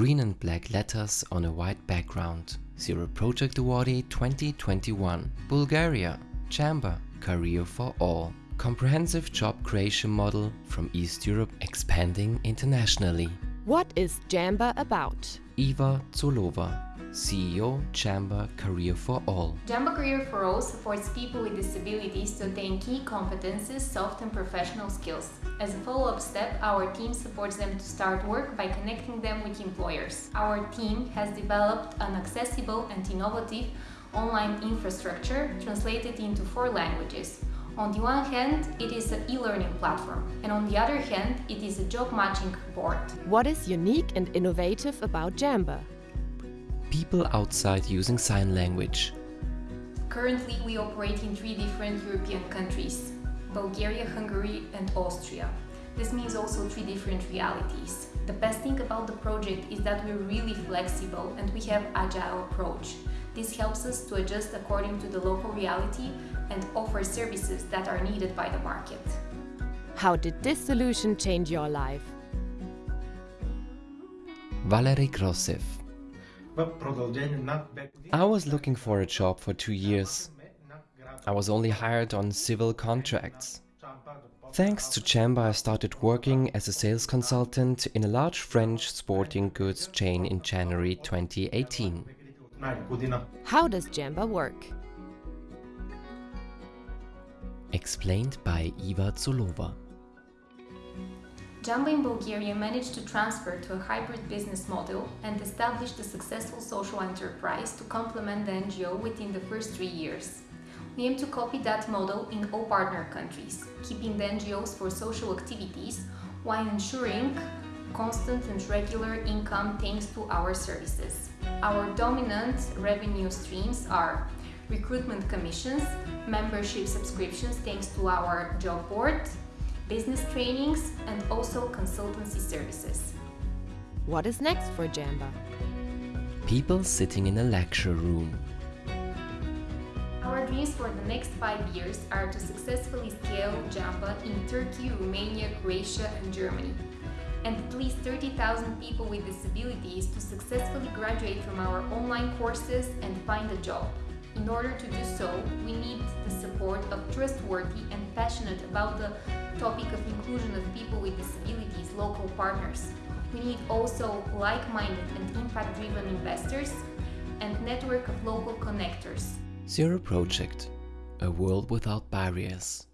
Green and black letters on a white background. Zero Project Awardee 2021. Bulgaria. Jamba. Career for all. Comprehensive job creation model from East Europe expanding internationally. What is Jamba about? Eva Zolova, CEO Jamba Career for All. Jamba Career for All supports people with disabilities to attain key competences, soft and professional skills. As a follow-up step, our team supports them to start work by connecting them with employers. Our team has developed an accessible and innovative online infrastructure translated into four languages. On the one hand, it is an e-learning platform, and on the other hand, it is a job matching board. What is unique and innovative about Jamba? People outside using sign language. Currently, we operate in three different European countries, Bulgaria, Hungary and Austria. This means also three different realities. The best thing about the project is that we're really flexible and we have agile approach. This helps us to adjust according to the local reality and offer services that are needed by the market. How did this solution change your life? Valery Krosev. I was looking for a job for two years. I was only hired on civil contracts. Thanks to Jamba, I started working as a sales consultant in a large French sporting goods chain in January 2018. How does Jamba work? Explained by Iva Zulova. Jamba in Bulgaria managed to transfer to a hybrid business model and established a successful social enterprise to complement the NGO within the first three years. We aim to copy that model in all partner countries, keeping the NGOs for social activities while ensuring constant and regular income thanks to our services. Our dominant revenue streams are recruitment commissions, membership subscriptions thanks to our job board, business trainings and also consultancy services. What is next for Jamba? People sitting in a lecture room. Our dreams for the next five years are to successfully scale Jamba in Turkey, Romania, Croatia and Germany and at least 30,000 people with disabilities to successfully graduate from our online courses and find a job. In order to do so, we need the support of trustworthy and passionate about the topic of inclusion of people with disabilities local partners. We need also like-minded and impact-driven investors and network of local connectors. Zero Project, a world without barriers.